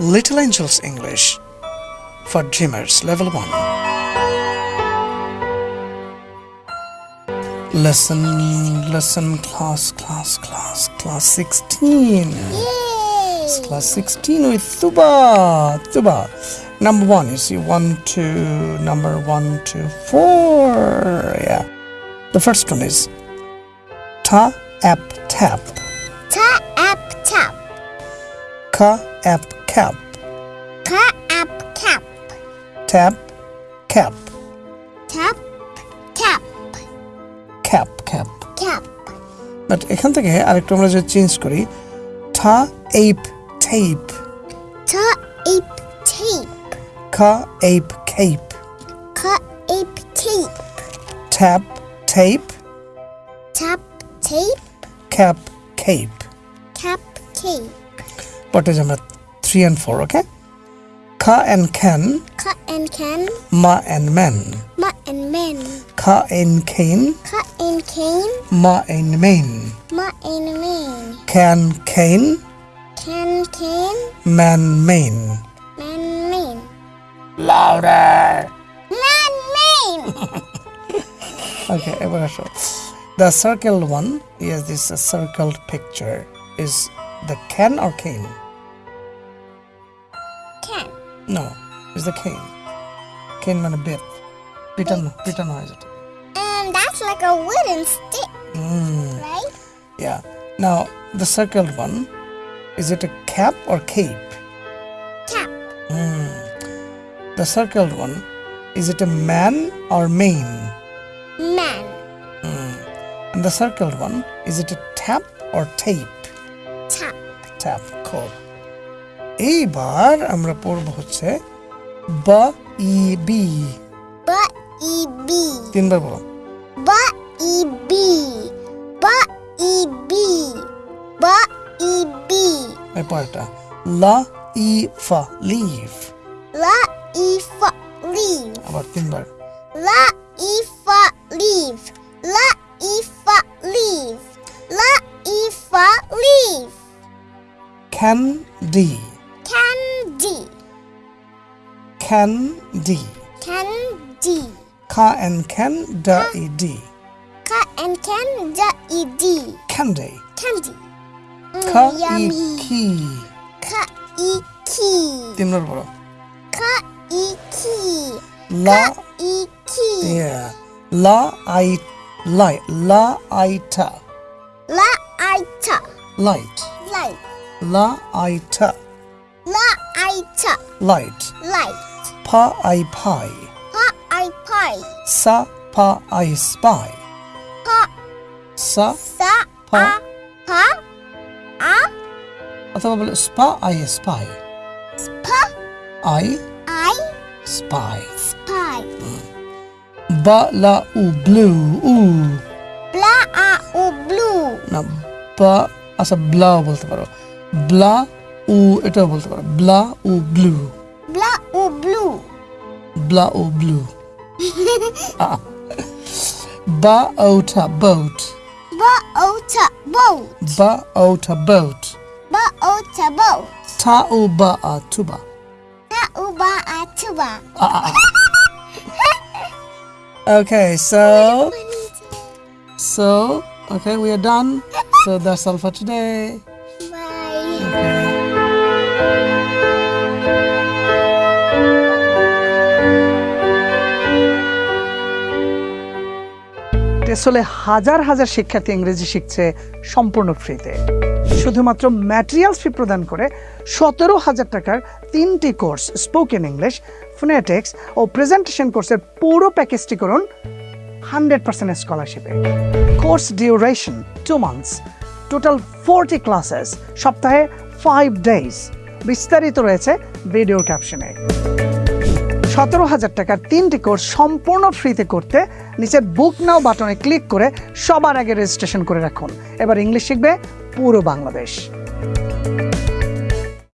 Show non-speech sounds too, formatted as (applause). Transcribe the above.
Little Angels English for Dreamers Level 1. Lesson, lesson, class, class, class, class 16. It's class 16 with Tuba. Tuba. Number one, you see one, two, number one, two, four. Yeah. The first one is ta, ap, tap. Ta ap tap. Ka, ap, cap. Ka ap cap. Tap, cap. Tap tap Cap, cap. cap. But এখান থেকে আরেকটু আমরা যদি change করি ঠা ape tape Ta ape tape. খা ape খেপ Ka ape tape. Tap tape Tap tape. Cap খেপ Cap cape. What is আমরা three and four okay খা অ্যান্ড খ্যান Ka and can. মা and man Ma and men. খা N Khen Ka and cane. মা and main Ma and man. খ্যান Khen Can can. Man men Man man. Louder Man man. (laughs) Okay, এবার আসো The circled one, yes, this is a circled picture, is the can or cane? can. No, it's the cane. Cane মানে বেত পিটানো পিটানো হয় যেটা And that's like a wooden stick, Mm, right? yeah. Now, the circled one, is it a cap or cape? Cap. The circled one, is it a man or mane? Man. And the circled one, is it a tap or tape? Tap. Tap খুব এইবার আমরা পড়ব হচ্ছে বা E B. ব E B. তিনবার বলো। ব ই বি। ব ই বি। ব ই বি। এরপরটা লা ই ফা লিভ লা ই ফা লিভ আবার তিনবার। লা ই ফা লিভ লা ই ফা লিভ লা ই ফা live candy. Can D Candy. খা এন ক্যান ডা E D Ka and can da e d. ক্যান্ডে Candy. Mm, খা ই yummy. কি Ka e key. তিনবার বলো Ka e key. লা E key. yeah লা আই লাই লা আইটা La i ta. Light Light. লা আইটা La i ta. Light Light. পা I pi Pa i pie. সা পা আই স্পাই Pa সা sa Pa. a pa a অথবা বলে spa I spy pa I i spy spy. বা লা উ blue uh Bla a u blue. না বা আচ্ছা ব্লা বলতে পারো ব্লা উ এটাও বলতে পারো ব্লা উ blue Bla Oh blue? Bla Oh blue. (laughs) ah. Ba outer boat. Ba outer boat. Ba outer boat. Ba outer boat. Ta uba atuba. Ta uba atuba. Ah. ah, ah. (laughs) okay, so so okay, we are done. So that's all for today. Bye. Okay. টেসলে হাজার হাজার শিক্ষার্থী ইংরেজি শিখছে সম্পূর্ণ ফ্রিতে। শুধুমাত্র materials ফি প্রদান করে সতেরো হাজার টাকার তিনটি কোর্স স্পোকেন ইংলিশ ফোনেটিক্স ও প্রেজেন্টেশন কোর্সের পুরো প্যাকেজটি করুন hundred percent স্কলারশিপে course duration two months total forty classes সপ্তাহে ফাইভ ডেজ বিস্তারিত রয়েছে ভিডিও ক্যাপশনে সতেরো হাজার টাকার তিনটি কোর্স সম্পূর্ণ ফ্রিতে করতে নিচের বুক নাও বাটনে ক্লিক করে সবার আগে রেজিস্ট্রেশন করে রাখুন। এবার ইংলিশ শিখবে পুরো বাংলাদেশ।